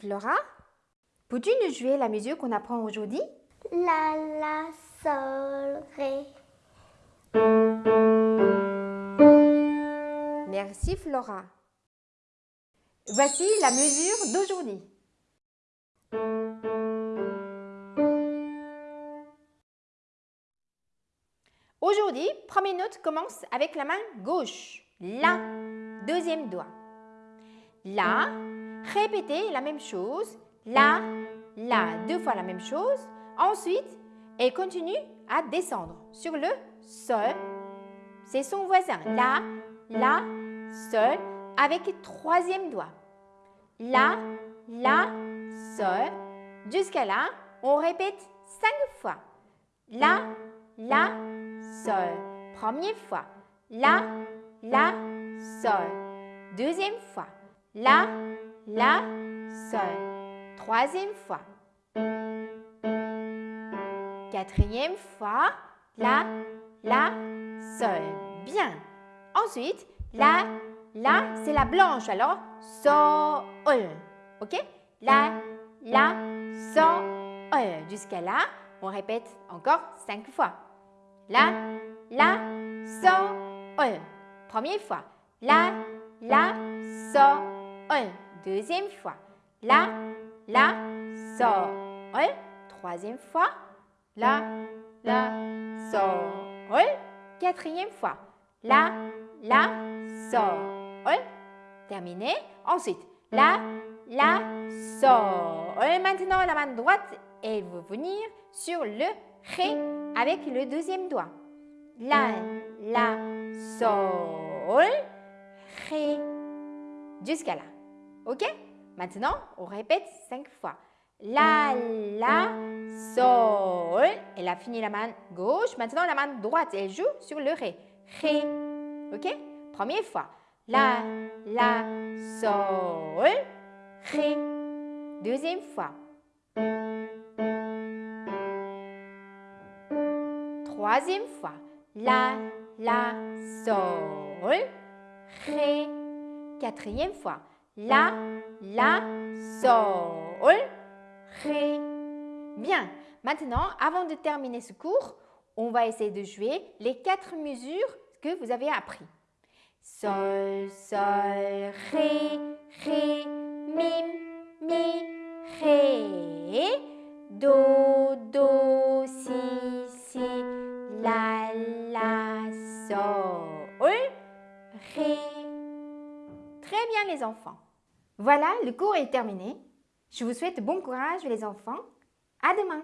Flora, peux-tu nous jouer la musique qu'on apprend aujourd'hui? La, la, sol, ré. Merci Flora. Voici la mesure d'aujourd'hui. Aujourd'hui, première note commence avec la main gauche. La, deuxième doigt. La, répétez la même chose. La, la, deux fois la même chose. Ensuite, elle continue à descendre sur le sol. C'est son voisin. La, la, sol, avec troisième doigt. La, la, sol. Jusqu'à là, on répète cinq fois. La, la, sol. Première fois. La, la, sol. Deuxième fois. La, la, sol. Troisième fois. Quatrième fois. La, la, sol. Bien. Ensuite, la, la, c'est la blanche. Alors, sol. OK? La, la, sol. Jusqu'à là, on répète encore cinq fois. La, la, sol. Première fois. La, la, sol. Deuxième fois. La, la, sol. Troisième fois. La, la, sol. Quatrième fois. La, la, sol. Terminé. Ensuite, la, la, sol. Maintenant, la main droite, elle veut venir sur le ré avec le deuxième doigt. La, la, sol, ré. Jusqu'à là. OK? Maintenant, on répète cinq fois. La, la, sol. Elle a fini la main gauche. Maintenant, la main droite, elle joue sur le ré. Ré. OK? Première fois. La, la, sol, ré. Deuxième fois. Troisième fois. La, la, sol, ré. Quatrième fois. La, la, sol, ré. Bien. Maintenant, avant de terminer ce cours, on va essayer de jouer les quatre mesures que vous avez appris. Sol, sol, ré, ré, mi, mi, ré, do, do, si, si, la, la, sol, ré. Très bien les enfants. Voilà, le cours est terminé. Je vous souhaite bon courage les enfants. À demain.